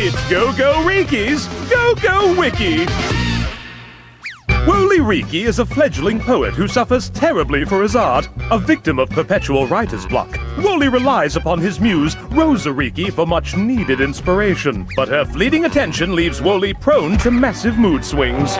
It's GoGoRiki's Go Go Wiki! Wolliriki is a fledgling poet who suffers terribly for his art, a victim of perpetual writer's block. Woolly relies upon his muse, Rosariki, for much needed inspiration, but her fleeting attention leaves Woolly prone to massive mood swings.